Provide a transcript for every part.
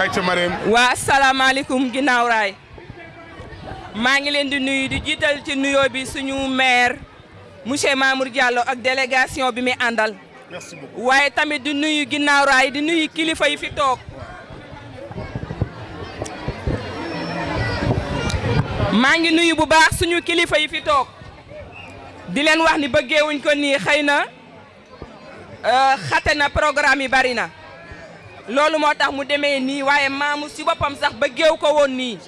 ayca Marème. waa asalaamaaleykum ginnaaw raay maa ngi leen di nuyu di jiital ci nuyoo bi suñu maire monsieur Mamour Diallo ak délégation bi muy àndal. merci beaucoup waaye tamit di nuyu ginnaaw raay di nuyu kilifa yi fi toog. maa ngi nuyu bu baax suñu kilifa yi fi toog di leen wax ni bëggeewuñ ko nii xëy na. euh, xate na programme yi bari na loolu moo tax mu demee nii waaye maamu si boppam sax ba géew ko woon nii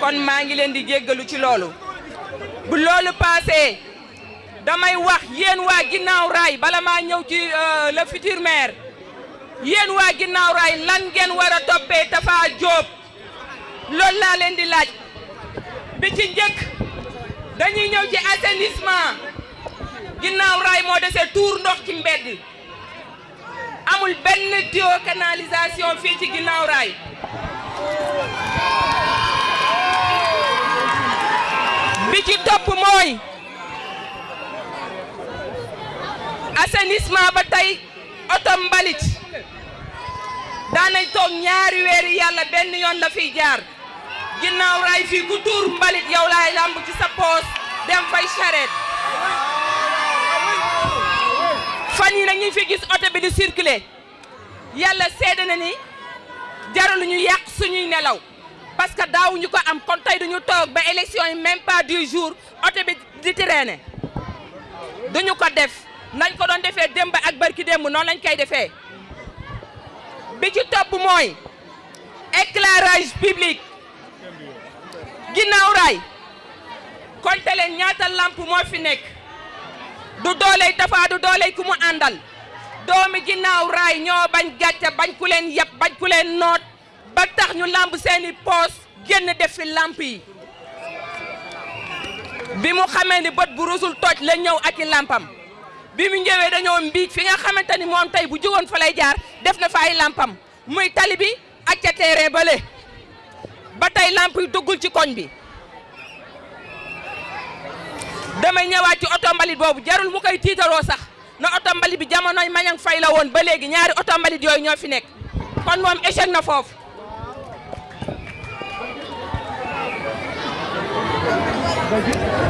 kon maa ngi leen di jéggalu ci loolu bu loolu paasee damay wax yéen waa ginnaaw raay bala maa ñëw ci euh, le futur maire yéen waa ginnaaw raay lan ngeen war a toppee Tafa Diop loolu laa leen di laaj bi ci njëkk dañuy ñëw ci assainissement ginnaaw raay moo dese tuur ndox ci mbedd amul benn tuyau canalisation fii ci ginnaaw raay bi ci topp mooy assainissement ba tey oto mbalit daanañ toog ñaari weeri yàlla benn yoon la fiy jaar ginnaaw raay fii ku tuur mbalit yow laay làmb ci sa poos dem fay charrette fan yi nag ñu fi gis oto bi di circuler yàlla seede na ni jaralu ñu yàq suñuy nelaw parce que daawuñu ko am kon tey duñu toog ba élection yi même pas du jour oto bi di traîner duñu ko def nañ ko doon defee démb ak barki démb noonu lañ koy defee bi ci topp mooy éclairage public ginnaaw raay konte leen ñaata lamp moo fi nekk du dooley Tapha du dooley ku mu àndal doomi ginnaaw raay ñoo bañ gàcce bañ ku leen yab bañ ku leen noot ba tax ñu làmb seeni poos génn def fi làmp yi bi mu xamee ni bët bu rusul toj la ñëw ak i làmpam bi mu ñëwee dañoo mbiij fi nga xamante ni moom tey bu jógoon fa lay jaar def na fa ay làmpam muy tali bi ak ca teere bale ba tey làmp yi duggul ci koñ bi damay ñëwaat ci oto mbalit boobu jarul mu koy tiitaroo sax na oto mbalit bi jamonoy Mañang Fay la woon ba léegi ñaari oto mbalit yooyu ñoo fi nekk kon moom échec na foofu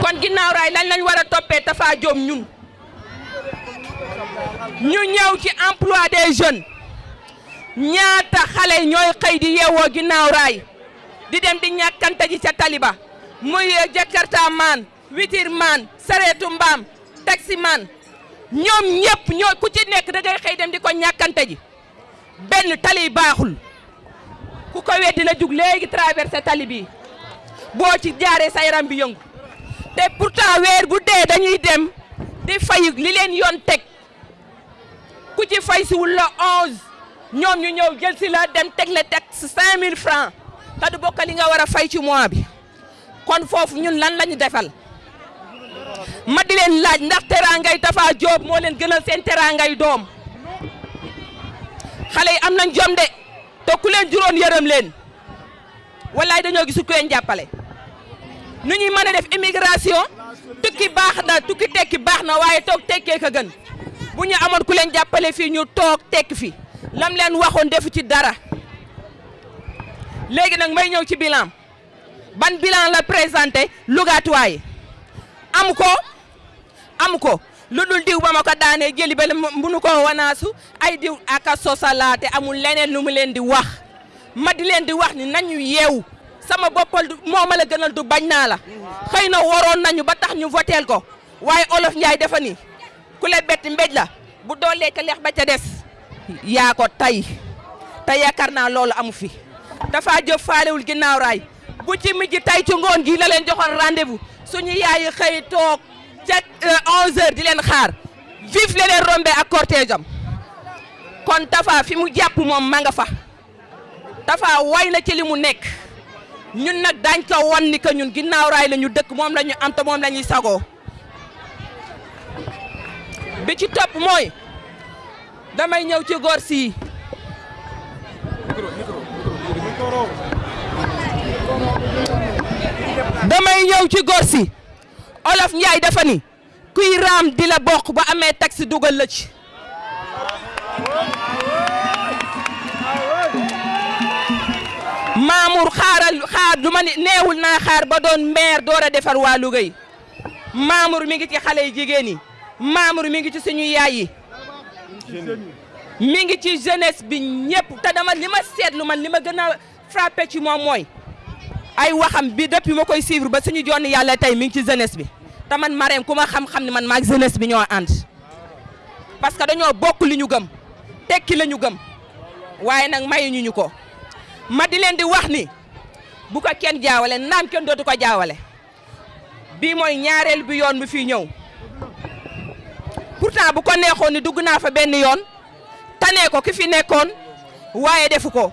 kon ginnaaw raay lañ lañ war a toppee Tafa Diom ñun ñu ñëw ci emploi des jeunes ñaata xale ñooy xëy di yeewoo ginnaaw raay di dem di ñàkkante ji ca taliba muy jakarta maan witir maan sareetu mbaam taxi maan ñoom ñëpp ñoo ku ci nekk da ngay xëy dem di ko ñàkkante ji benn tali baaxul ku ko weddi na jug léegi traversé tali bi boo ci jaaree sa yaram bi yëngu te pourtant weer bu dee dañuy dem di fay li leen yoon teg ku ci fay si wul la 11 ñoom ñu ñëw jël si la dem teg la teg 5000 francs te du bokk li nga war a fay ci mois bi. kon foofu ñun lan lañu defal ma di leen laaj ndax teraangay Tafa Diop moo leen gënal seen teraangay doom xale yi am nañ jom de te ku leen juróon yërëm leen wallaay dañoo gisu ku leen jàppale nu ñuy mën a def immigration tukki baax na tukki tekki baax na waaye toog tekkee ka gën bu ñu amoon ku leen jàppale fii ñu toog tekk fi lam leen waxoon defu ci dara léegi nag may ñëw ci bilan ban bilan la présenté Lougatois yi am ko am ko lu dul diw ba ma ko daanee jëli ba munu ko wanaasu ay diw ak a sosalaate amul leneen lu mu leen di wax ma di leen di wax ni nañu yeewu sama boppal du moo ma la gënal du bañ naa la xëy na waroon nañu ba tax ñu voteel ko waaye olof Njaay dafa ni ku la bett mbéj la bu doolee ca leex ba ca des yaa ko tay te yaakaar naa loolu amu fi dafa jóg faalewul ginnaaw raay bu ci mujj tay ci ngoon gi la leen joxoon rendez-vous suñu yaay xëy toog ca 11h euh, di leen xaar vif la leen rombé ak cortège am kon Tafa fi mu jàpp moom ma nga fa. Tafa way na ci li mu nekk ñun nag daañ ko wan ni que ñun ginnaaw raay la ñu dëkk moom la ñu am te moom la ñuy sagoo bi ci topp mooy damay ñëw ci góor sii damay ñëw ci góor si olof Njaay dafa ni kuy raam di la bokk ba amee taxi dugal la ci Mamour xaaral xaar du ma ni neewul naa xaar ba doon maire door a defar waa Louga yi Mamour mi ngi ci xale yi jigéen yi Mamour mi ngi ci suñu yaay yi mi ngi ci jeunesse bi ñëpp te dama li ma seetlu man li ma gën a frappé ci moom mooy ay waxam bi depuis ma koy suivre ba suñu jonn yàlla tey mi ngi ci jeunesse bi te man Marème ku ma xam-xam ne man maag jeunesse bi ñoo ànd parce que dañoo bokk li ñu gëm tekki la ñu gëm waaye nag mayuñu ñu ko ma di leen di wax ni bu ko kenn jaawale naam kenn dootu ko jaawale bii mooy ñaareel bi yoon bi fii ñëw pourtant bu ko neexoon ni dugg naa fa benn yoon tanee ko ki fi nekkoon waaye defu ko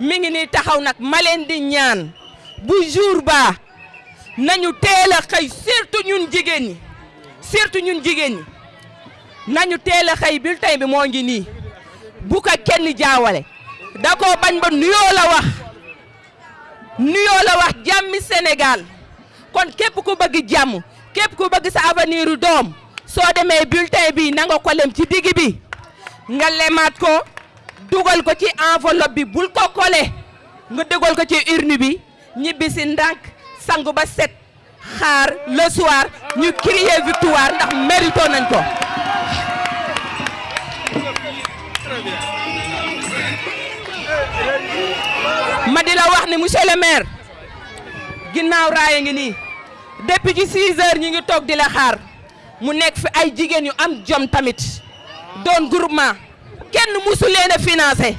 mi ngi nii taxaw nag ma leen di ñaan bu jour ba nañu teel a xëy surtout ñun jigéen ñi surtout ñun jigéen ñi nañu teel a xëy bulletin bi moo ngi nii bu ko kenn jaawale da koo bañ ba nuyoo la wax nuyoo la wax jàmmi Sénégal kon képp ku bëgg jàmm képp ku bëgg sa avenir u doom soo demee bulletin bi na nga ko lem ci digg bi nga lemaat ko dugal ko ci enveloppe bi bul ko kole nga dugal ko ci urne bi ñibbi si ndànk sangu ba set xaar le soir ñu crier victoire ndax mérito nañ ko. ma di la wax ni monsieur le maire ginnaaw raaya ngi nii depuis ci 6 heures ñu ngi toog di la xaar mu nekk fi ay jigéen yu am jom tamit doon groupement kenn musu leen a financé.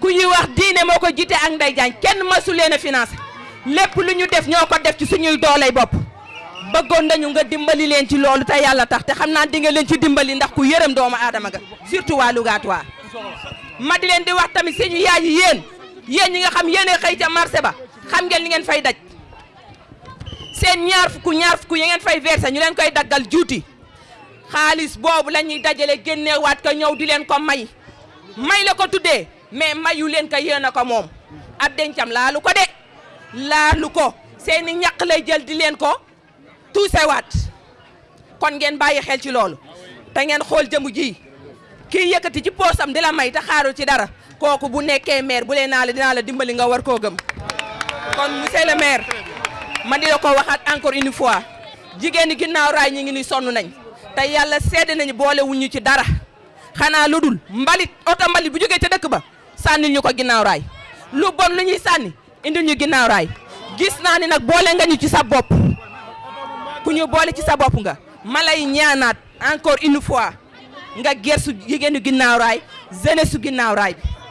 ku ñuy wax diine moo ko jiite ak Ndeye Diagne kenn masu leen a financé lépp lu ñu def ñoo ko def ci suñuy dooley bopp bëggoon nañu nga dimbali leen ci loolu te yàlla tax te xam naa di nga leen ci dimbali ndax ku yërëm doomu aadama nga surtout waa Louga waa ma di leen di wax tamit suñu yaay yi yéen yéen ñi nga xam yéen a xëy ca marché ba xam ngeen li ngeen fay daj seen ñaar fukk ñaar fukk yi ngeen fay versé ñu leen koy daggal juuti xaalis boobu la ñuy dajale génneewaat ko ñëw di leen ko may may la ko tuddee mais mayu leen ko yéen a ko moom ab dencam laalu ko de laalu ko seeni ñaq lay jël di leen ko tuusewaat kon ngeen bàyyi xel ci loolu te ngeen xool jëmu ji kii yëkkati ci poosam di la may te xaaru ci dara kooku bu nekkee maire bu leen naa la dinaa la dimbali nga war koo gëm kon monsieur le maire ma di la ko waxaat encore une fois jigéen ñi ginnaaw raay ñi ngi ni sonn nañ te yàlla sedd nañu boole wuñu ci dara xanaa lu dul mbalit oto mbalit bu jógee ca dëkk ba sànnil ñu ko ginnaaw raay lu bon lu ñuy sànni indil ñu ginnaaw raay gis naa ni nag boole nga ñu ci sa bopp ku ñu boole ci sa bopp nga ma lay ñaanaat encore une fois nga gersu jigéenu ginnaaw raay jeunesse su ginnaaw raay bi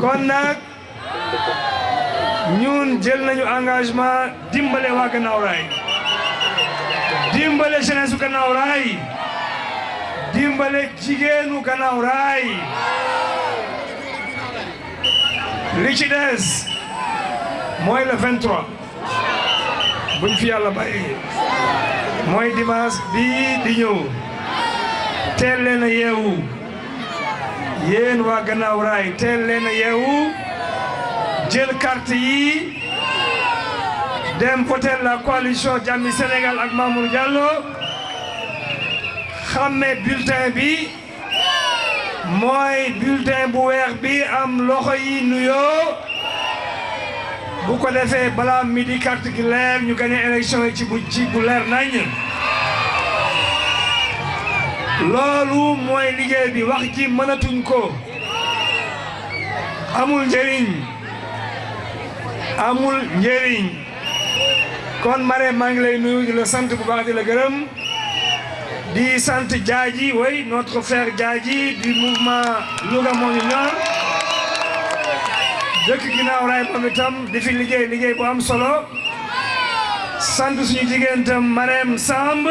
kon nag ñun jël nañu engagement dimbale waa gannaaw raay dimbale jeunesse su gannaaw raay dimbale jigéenu gannaaw raay li ci des mooy le 23. buñ fi yàlla bàyyi mooy dimanche bii di ñëw teel leen a yeewu yéen waa gannaaw raay teel leen a yeewu jël carte yi dem voter la coalition Jàmmi Sénégal ak Mamour Diallo xàmmee bulletin bi mooy bulletin bu weex bi am loxo yi nuyoo bu ko defee balaa midi carte gi leer ñu gagné élection yi ci bu ci bu leer nañ loolu mooy liggéey bi wax ji mënatuñ ko amul njëriñ amul njëriñ kon Marème maa ngi lay nuyu di la sant bu baax di la gërëm di sant Diadji oui notre frère Diadji du mouvement Louga moo ñu ñor dëkk ginnaaw raay moom itam di fi liggéey liggéey bu am solo sant suñu jigéen itam Marème Samb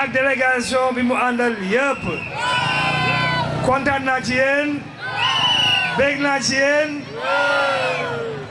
ak délégation bi mu àndal yëpp kontaan naa ci yéen bég naa ci yéen